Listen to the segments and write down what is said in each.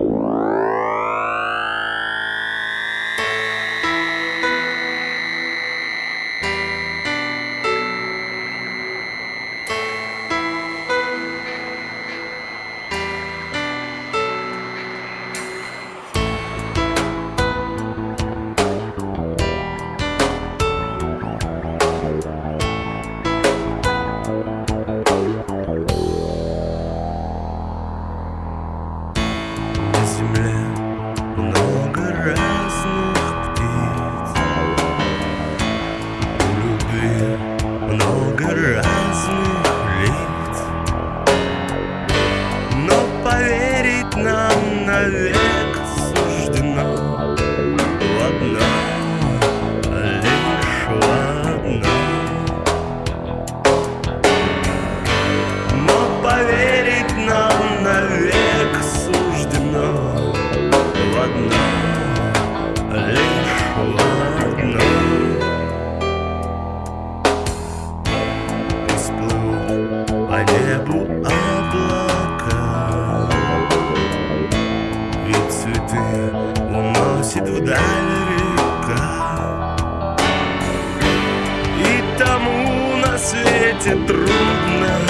Wow. даль река. И тому на свете трудно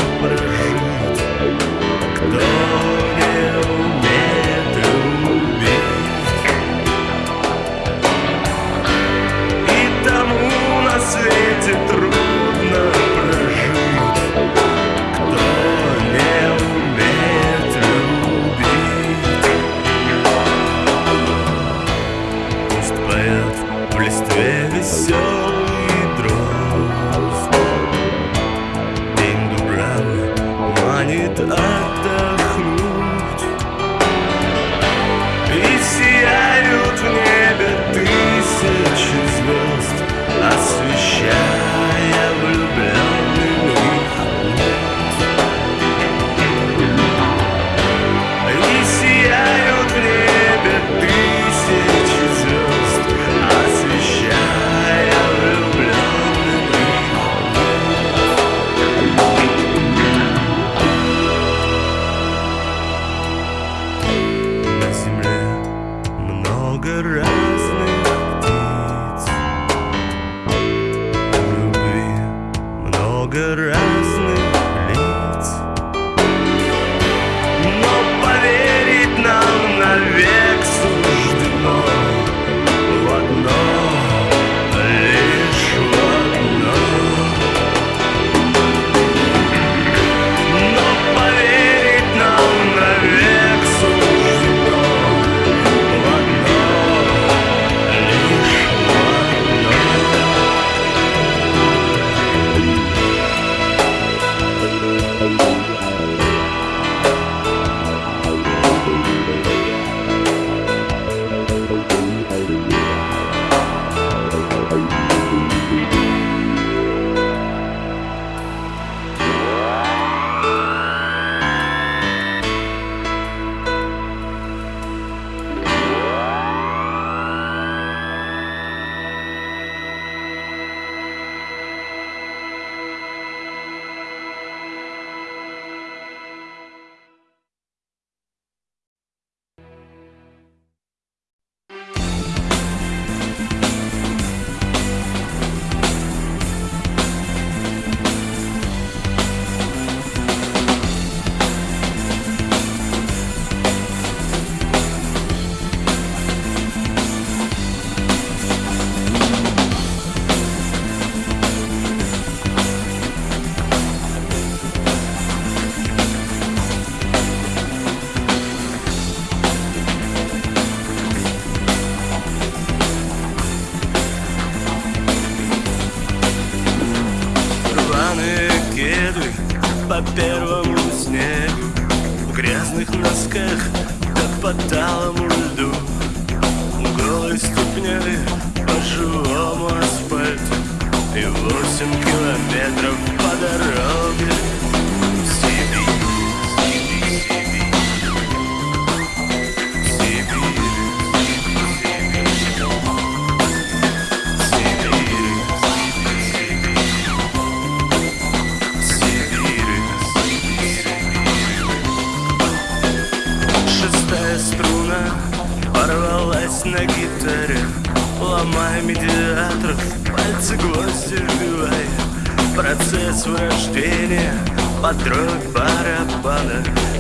good wrestling.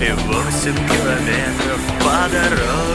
И восемь километров по дороге.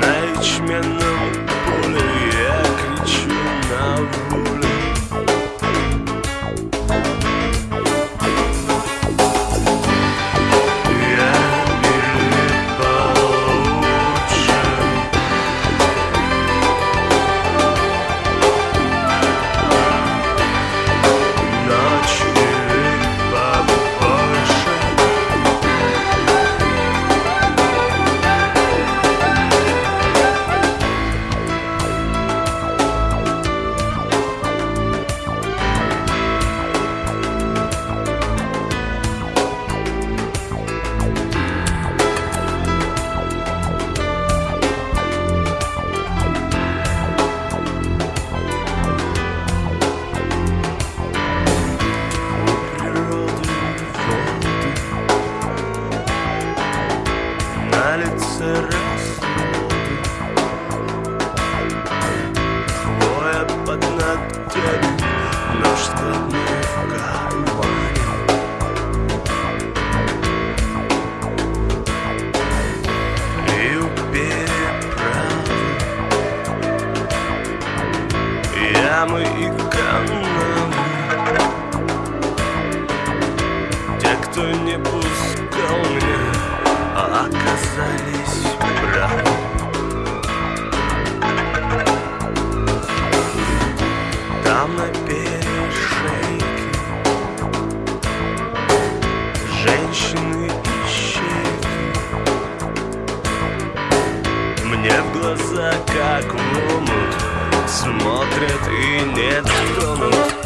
Nightmare ямы и канавы Те, кто не пускал меня, а оказались правы Там на перешейке Женщины и Мне в глаза как в ломы смотрят и нет, кто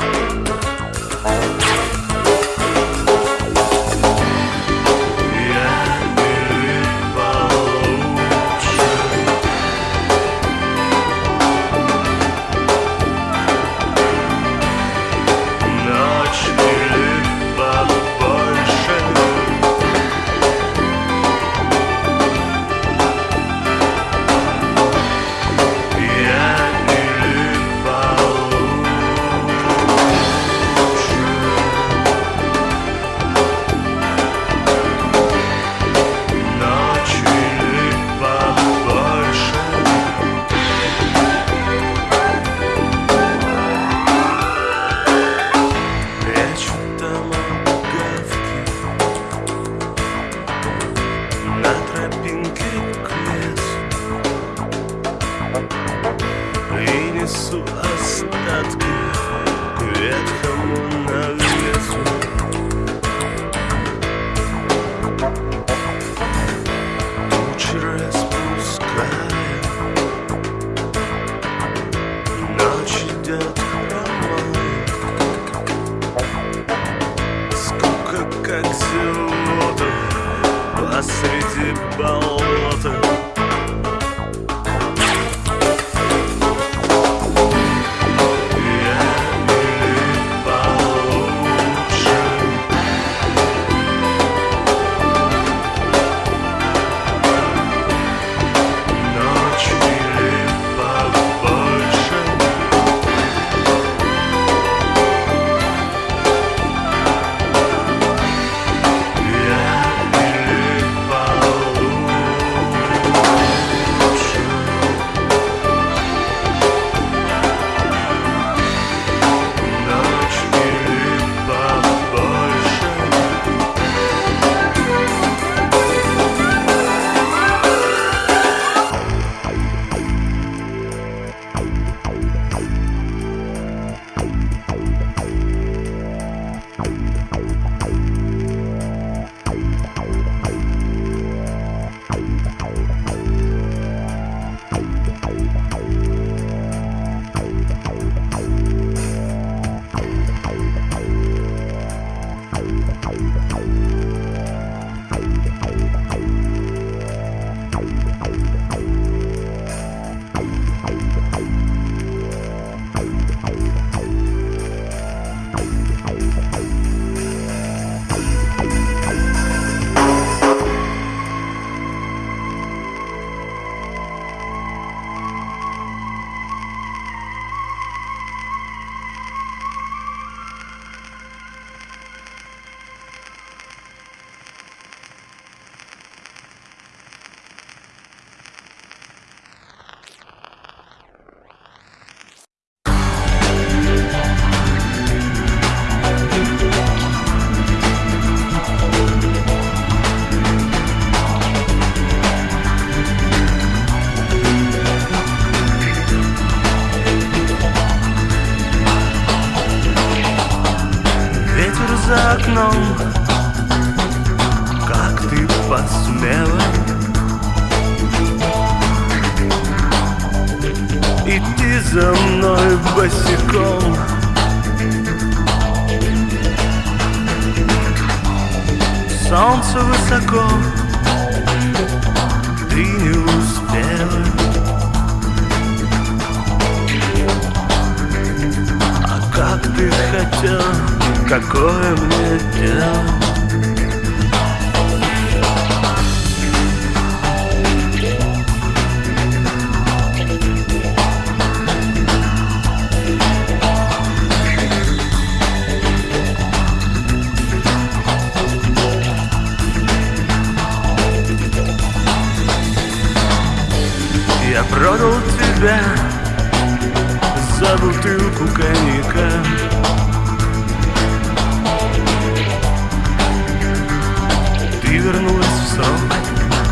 срок,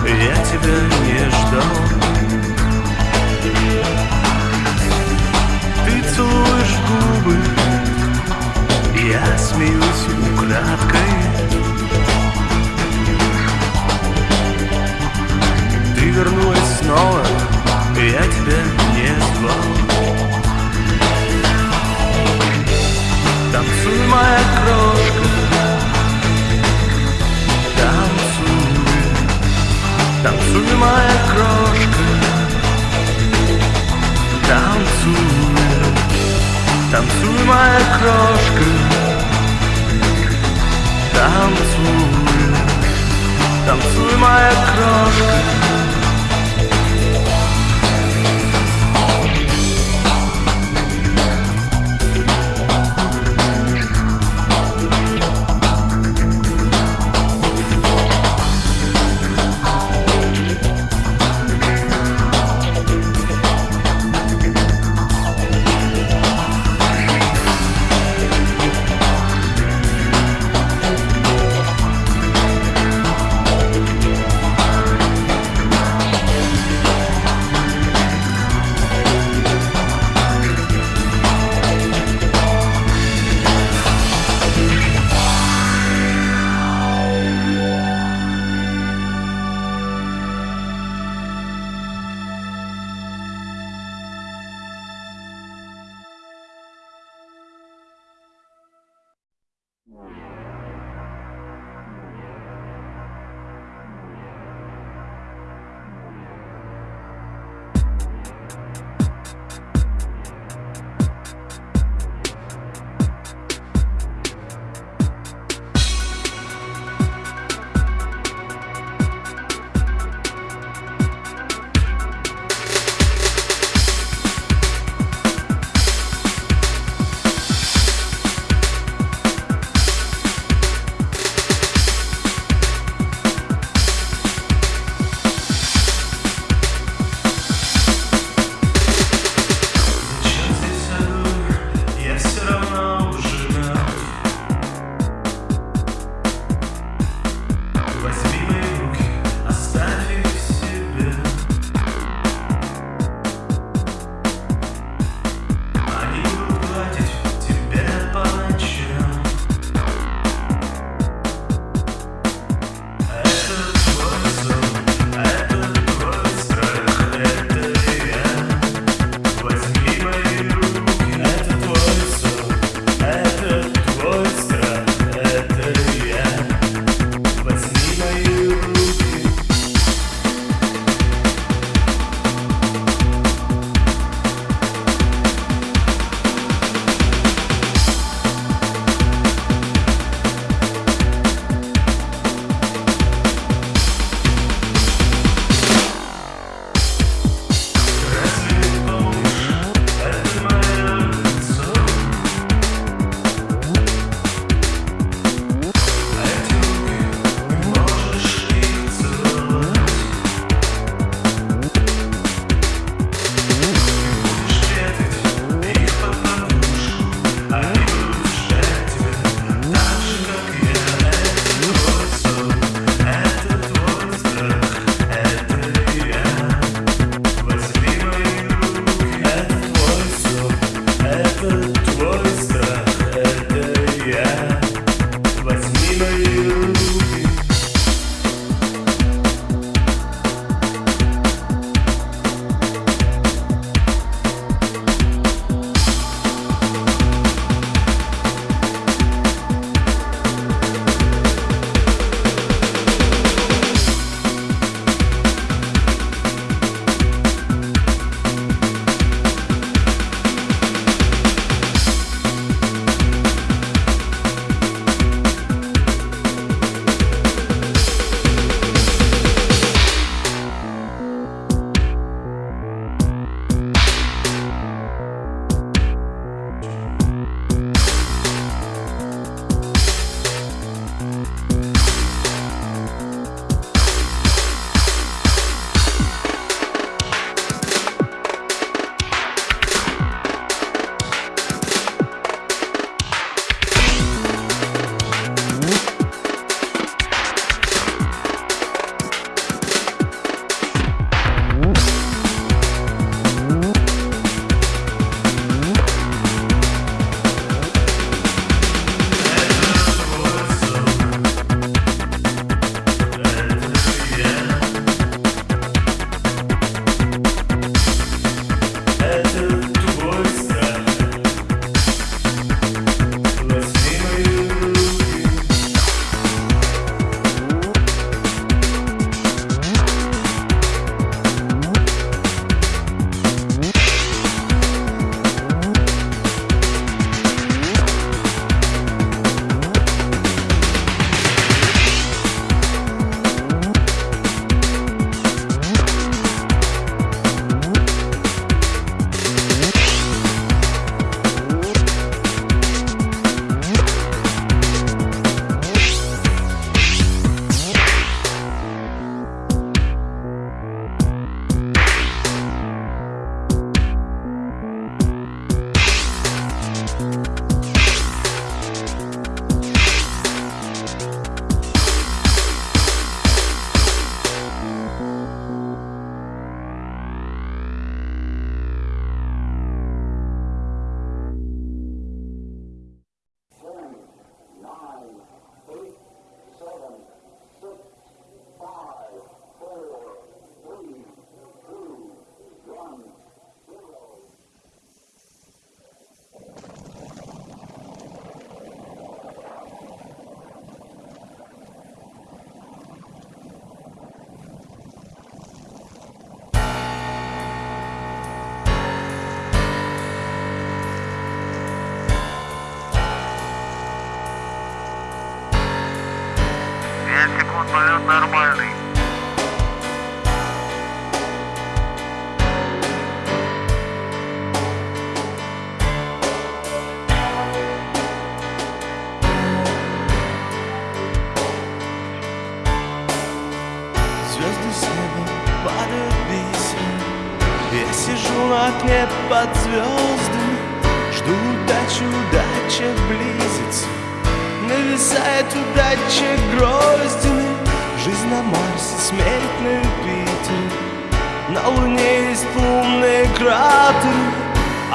я тебя не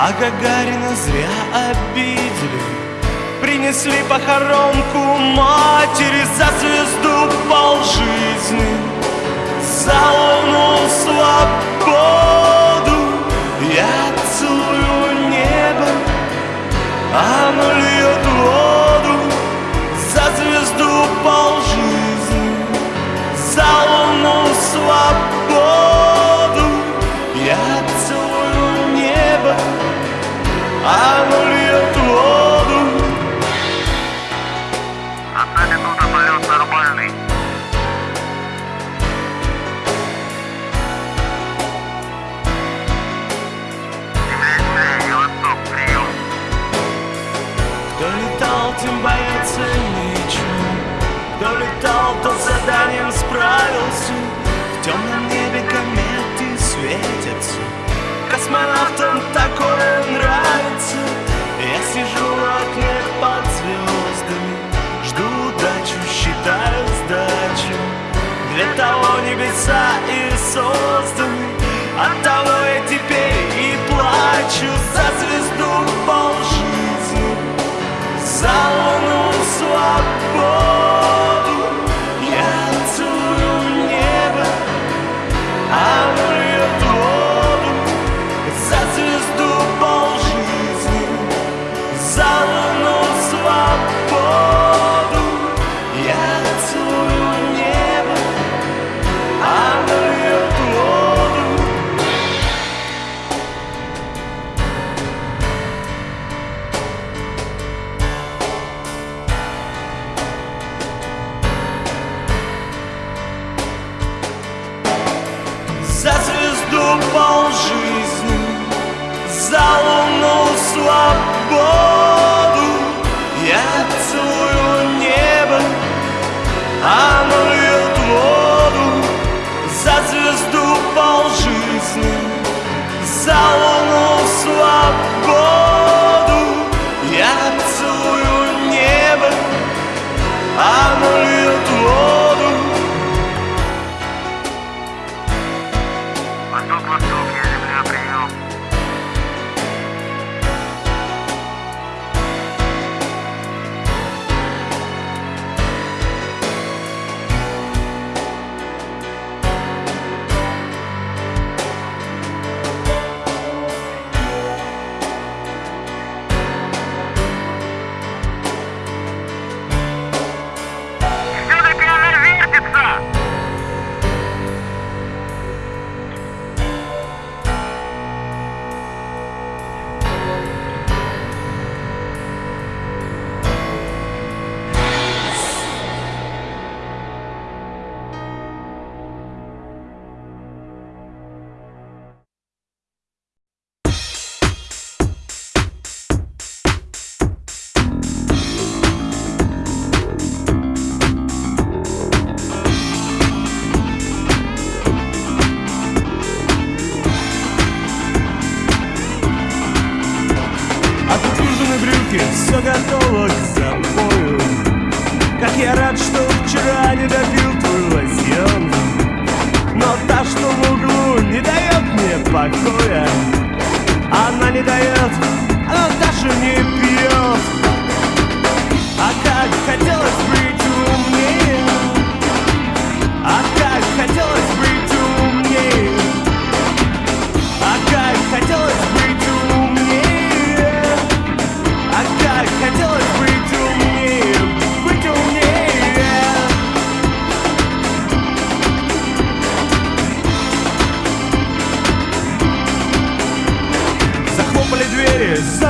А Гагарина зря обидели. Принесли похоронку матери За звезду полжизни За луну слабо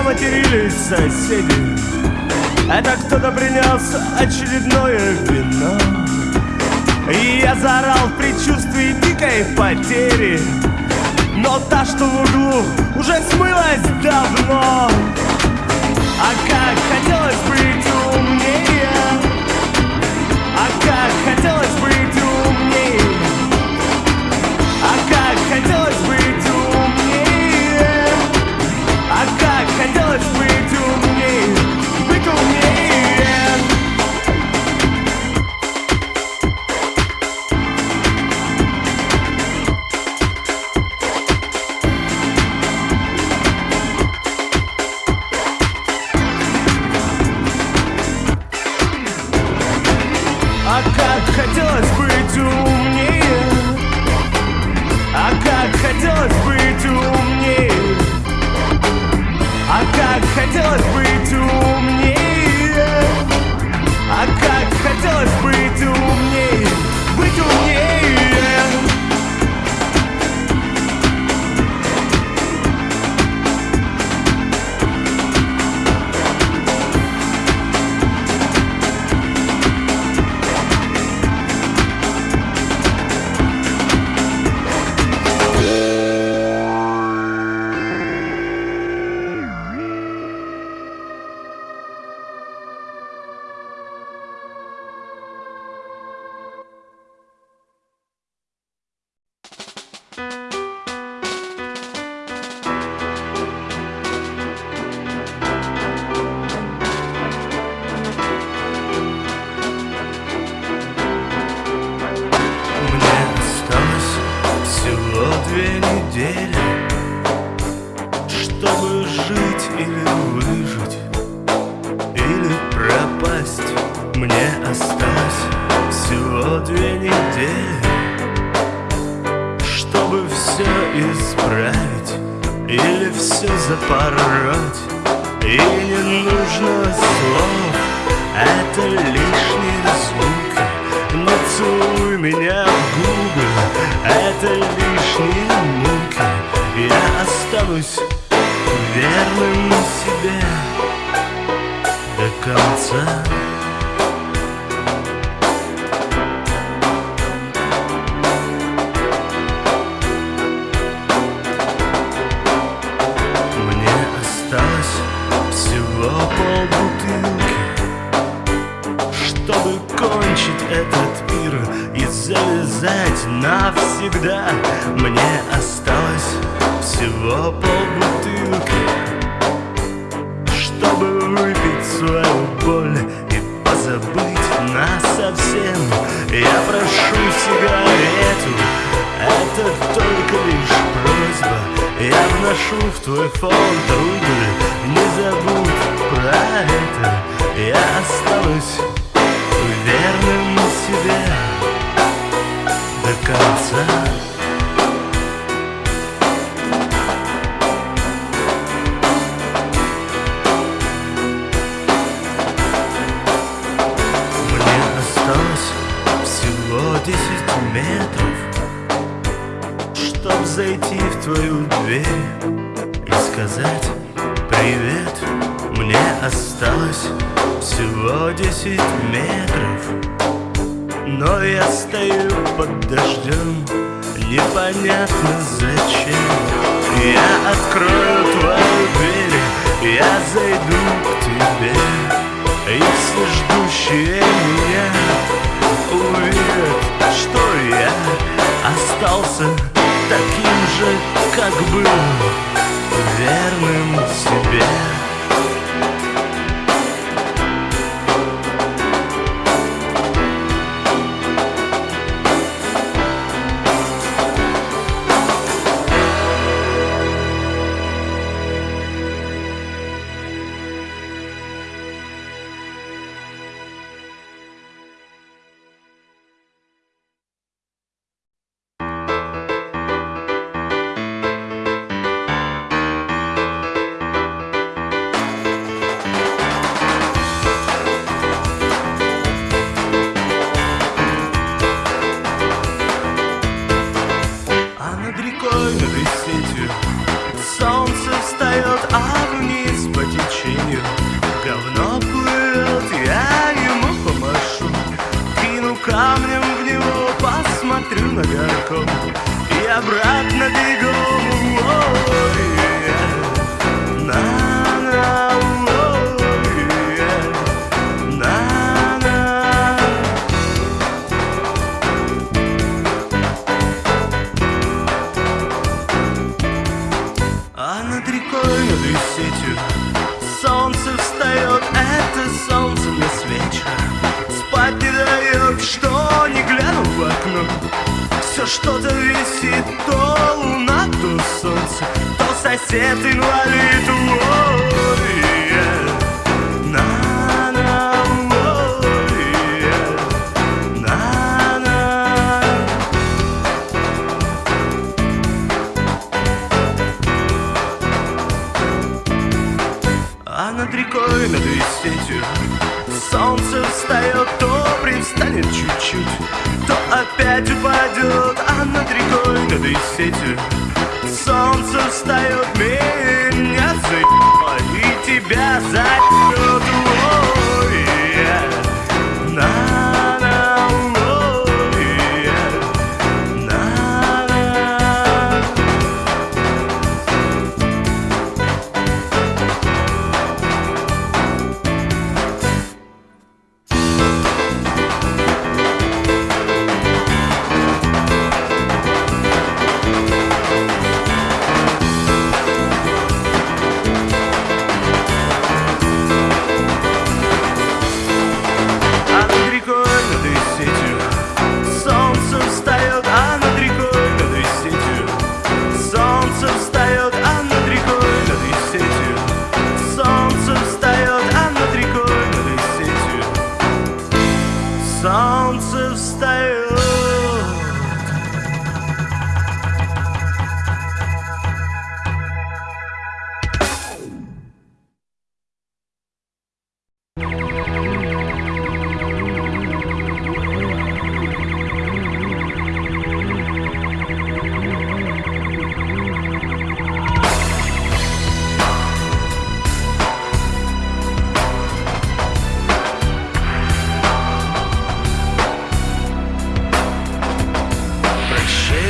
матерились соседи. Это кто-то принес очередное вино. И я заорал в предчувствии дикой потери. Но та, что в углу, уже смылась давно. А как хотелось быть умнее. А как хотелось быть умнее. А как хотелось останусь верным осталось всего десять метров. Но я стою под дождем Непонятно зачем. Я открою твою дверь Я зайду к тебе. И все ждущие меня Увидят, что я Остался таким же, как был Верным себе смотрю на горком И обратно бегом Все что-то висит, то луна, то солнце То сосед инвалид, ой,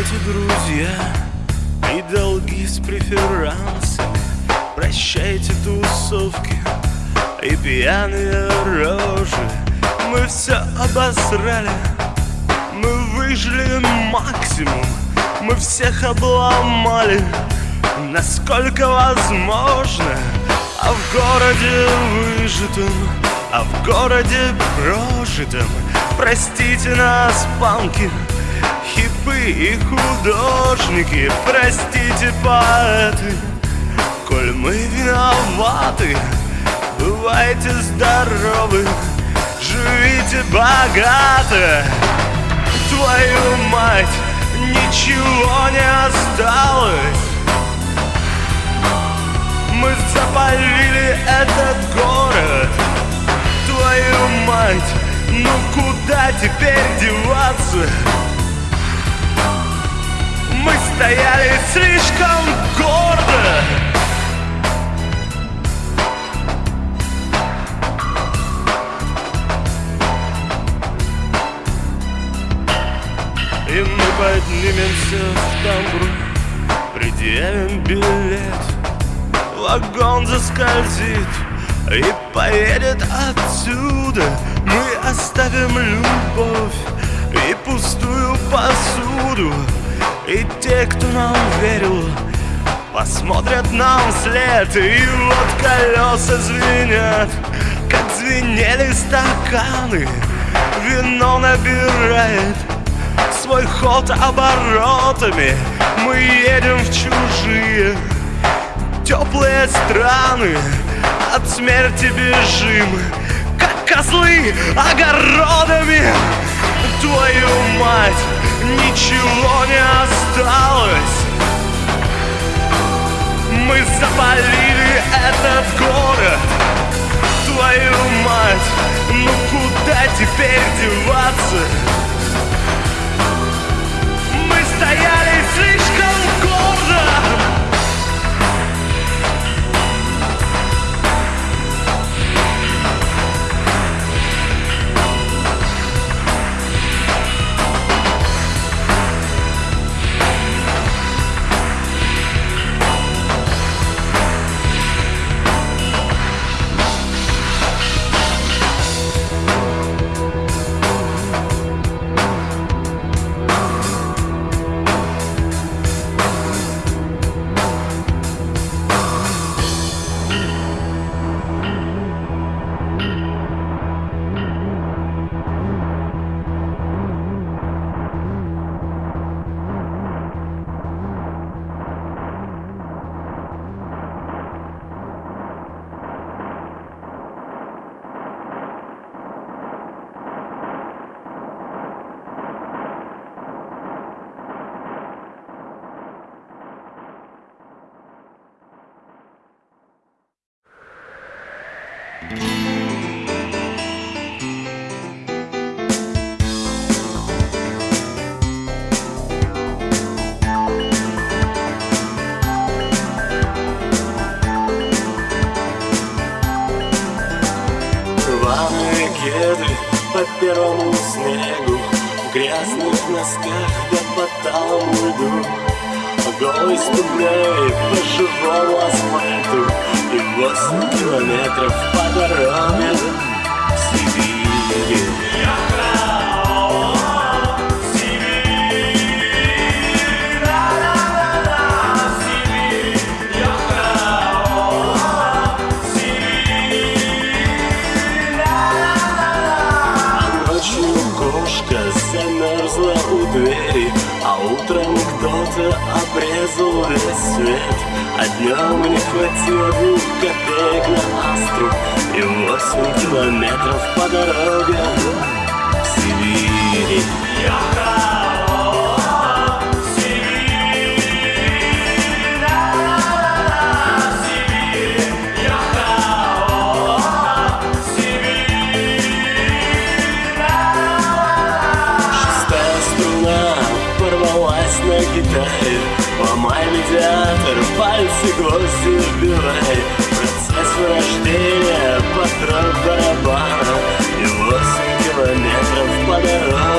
Прощайте, друзья, и долги с преферансами. Прощайте тусовки и пьяные рожи. Мы все обосрали, мы выжили максимум. Мы всех обломали, насколько возможно. А в городе выжитом, а в городе прожитом Простите нас, панки, хипы и художники. Простите, поэты, коль мы виноваты. Бывайте здоровы, живите богато. Твою мать, ничего не осталось. Мы запалили этот город. Твою мать, ну куда теперь деваться? Мы стояли слишком гордо. И мы поднимемся в тамбур Предъявим билет. Вагон заскользит и поедет отсюда. Мы оставим любовь и пустую посуду И те, кто нам верил, посмотрят нам вслед. И вот колеса звенят, как звенели стаканы. Вино набирает свой ход оборотами. Мы едем в чужие теплые страны. От смерти бежим, как козлы огородами. Твою мать, ничего не осталось Мы запалили этот город Твою мать, ну куда теперь деваться? Мы стояли слишком километров по дороге Сибири кошка замерзла у двери А утром кто-то обрезал весь свет А днем не хватило двух копеек на астру И восемь километров по дороге. В Сибири гвозди вбивай Процесс вырождения подрог барабана И восемь километров по дороге